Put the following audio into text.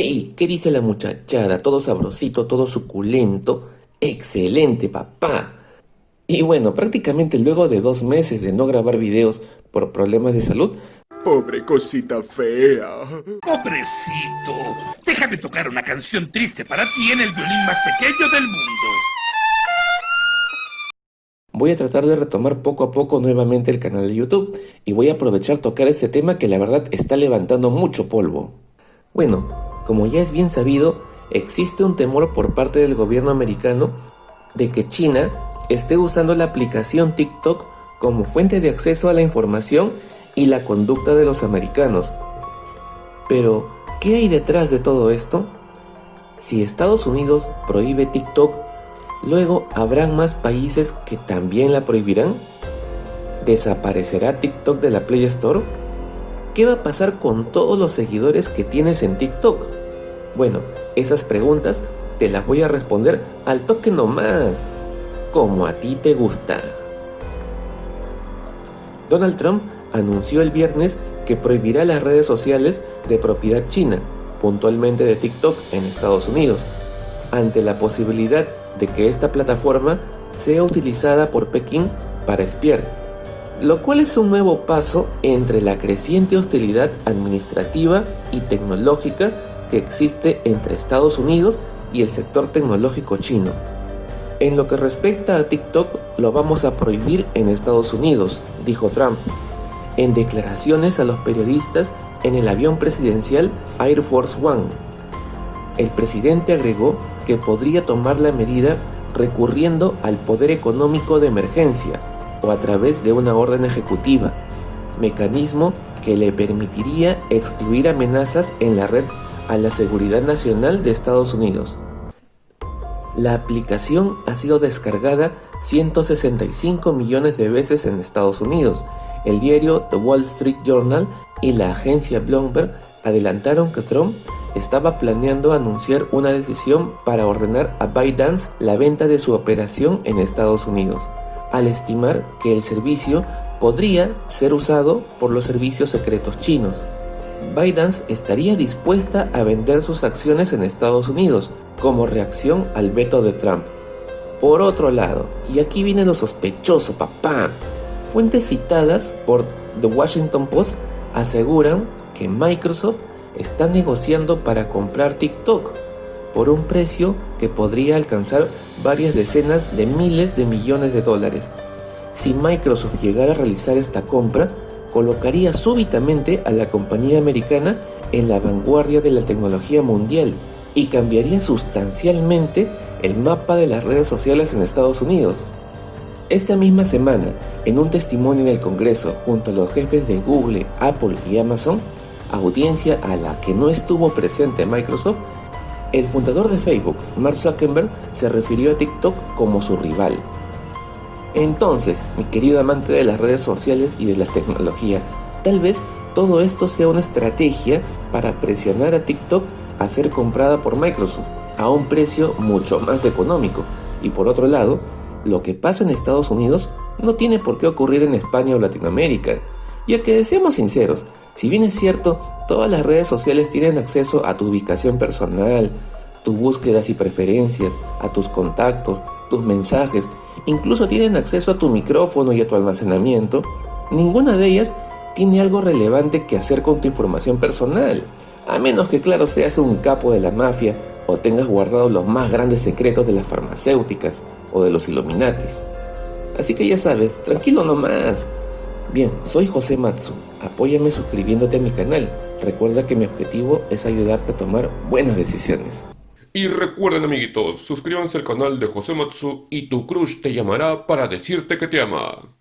Hey, ¿qué dice la muchachada? Todo sabrosito, todo suculento. Excelente, papá. Y bueno, prácticamente luego de dos meses de no grabar videos por problemas de salud, Pobre cosita fea. Pobrecito, déjame tocar una canción triste para ti en el violín más pequeño del mundo. voy a tratar de retomar poco a poco nuevamente el canal de YouTube y voy a aprovechar tocar este tema que la verdad está levantando mucho polvo. Bueno, como ya es bien sabido, existe un temor por parte del gobierno americano de que China esté usando la aplicación TikTok como fuente de acceso a la información y la conducta de los americanos. Pero, ¿qué hay detrás de todo esto? Si Estados Unidos prohíbe TikTok, luego habrán más países que también la prohibirán. ¿Desaparecerá TikTok de la Play Store? ¿Qué va a pasar con todos los seguidores que tienes en TikTok? Bueno, esas preguntas te las voy a responder al toque nomás, como a ti te gusta. Donald Trump anunció el viernes que prohibirá las redes sociales de propiedad china, puntualmente de TikTok en Estados Unidos, ante la posibilidad de que esta plataforma sea utilizada por Pekín para espiar, lo cual es un nuevo paso entre la creciente hostilidad administrativa y tecnológica que existe entre Estados Unidos y el sector tecnológico chino. En lo que respecta a TikTok, lo vamos a prohibir en Estados Unidos, dijo Trump, en declaraciones a los periodistas en el avión presidencial Air Force One. El presidente agregó que podría tomar la medida recurriendo al poder económico de emergencia o a través de una orden ejecutiva, mecanismo que le permitiría excluir amenazas en la red a la seguridad nacional de Estados Unidos. La aplicación ha sido descargada 165 millones de veces en Estados Unidos. El diario The Wall Street Journal y la agencia Bloomberg adelantaron que Trump estaba planeando anunciar una decisión para ordenar a ByteDance la venta de su operación en Estados Unidos, al estimar que el servicio podría ser usado por los servicios secretos chinos. ByteDance estaría dispuesta a vender sus acciones en Estados Unidos como reacción al veto de Trump. Por otro lado, y aquí viene lo sospechoso, papá, fuentes citadas por The Washington Post aseguran que Microsoft está negociando para comprar TikTok por un precio que podría alcanzar varias decenas de miles de millones de dólares. Si Microsoft llegara a realizar esta compra, colocaría súbitamente a la compañía americana en la vanguardia de la tecnología mundial y cambiaría sustancialmente el mapa de las redes sociales en Estados Unidos. Esta misma semana, en un testimonio en el Congreso junto a los jefes de Google, Apple y Amazon, audiencia a la que no estuvo presente Microsoft, el fundador de Facebook, Mark Zuckerberg, se refirió a TikTok como su rival. Entonces, mi querido amante de las redes sociales y de la tecnología, tal vez todo esto sea una estrategia para presionar a TikTok a ser comprada por Microsoft a un precio mucho más económico. Y por otro lado, lo que pasa en Estados Unidos no tiene por qué ocurrir en España o Latinoamérica. Ya que seamos sinceros, si bien es cierto, todas las redes sociales tienen acceso a tu ubicación personal, tus búsquedas y preferencias, a tus contactos, tus mensajes, incluso tienen acceso a tu micrófono y a tu almacenamiento, ninguna de ellas tiene algo relevante que hacer con tu información personal. A menos que claro seas un capo de la mafia o tengas guardado los más grandes secretos de las farmacéuticas o de los Illuminatis. Así que ya sabes, tranquilo nomás. Bien, soy José Matsu. Apóyame suscribiéndote a mi canal. Recuerda que mi objetivo es ayudarte a tomar buenas decisiones. Y recuerden amiguitos, suscríbanse al canal de José Matsu y tu crush te llamará para decirte que te ama.